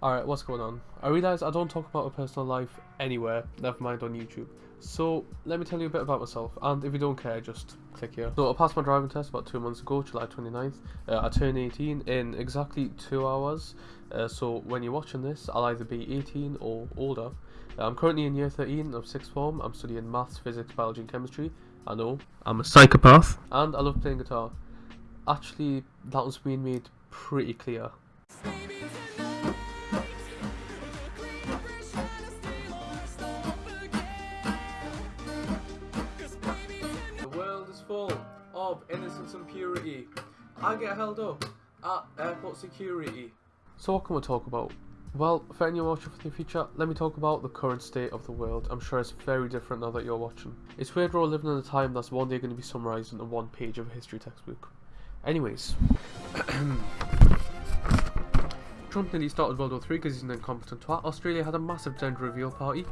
Alright, what's going on? I realise I don't talk about my personal life anywhere, never mind on YouTube. So, let me tell you a bit about myself, and if you don't care, just click here. So, I passed my driving test about two months ago, July 29th. Uh, I turned 18 in exactly two hours, uh, so when you're watching this, I'll either be 18 or older. Uh, I'm currently in year 13 of 6th form, I'm studying maths, physics, biology and chemistry. I know, I'm a psychopath. And I love playing guitar. Actually, that was being made pretty clear. Of innocence and purity. I get held up at airport security. So what can we talk about? Well, for anyone watching for the future, let me talk about the current state of the world. I'm sure it's very different now that you're watching. It's weird we're living in a time that's one day going to be summarised in one page of a history textbook. Anyways. Trump nearly started World War III because he's an incompetent twat. Australia had a massive gender reveal party.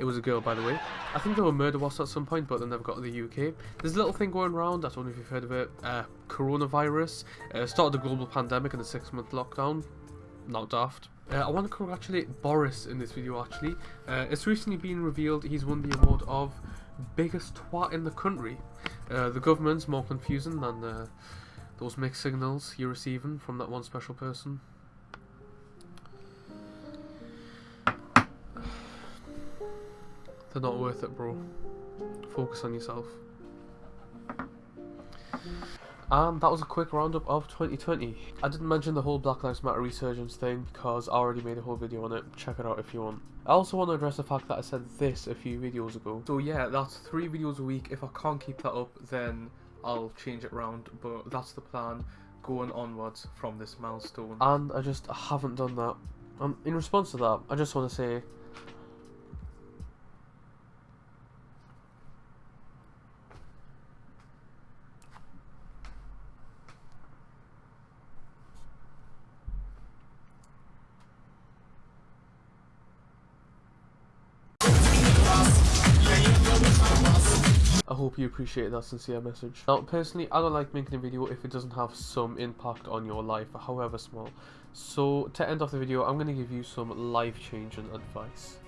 It was a girl, by the way. I think there were murder wasps at some point, but they never got to the UK. There's a little thing going around, I don't know if you've heard of it, uh, coronavirus. Uh, started a global pandemic and a six-month lockdown. Not daft. Uh, I want to congratulate Boris in this video, actually. Uh, it's recently been revealed he's won the award of biggest twat in the country. Uh, the government's more confusing than uh, those mixed signals you're receiving from that one special person. They're not worth it, bro. Focus on yourself. And that was a quick roundup of 2020. I didn't mention the whole Black Lives Matter resurgence thing because I already made a whole video on it. Check it out if you want. I also want to address the fact that I said this a few videos ago. So yeah, that's three videos a week. If I can't keep that up, then I'll change it round. But that's the plan going onwards from this milestone. And I just haven't done that. Um, in response to that, I just want to say I hope you appreciate that sincere message. Now, personally, I don't like making a video if it doesn't have some impact on your life, however small. So, to end off the video, I'm going to give you some life-changing advice.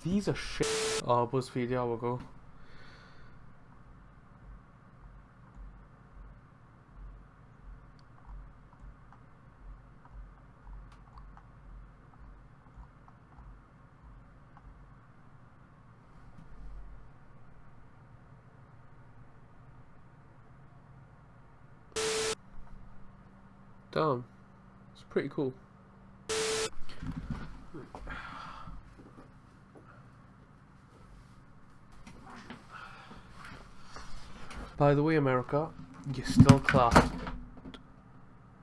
These are shit. Oh, BuzzFeed, yeah, we'll go. Damn. It's pretty cool. By the way, America, you're still class.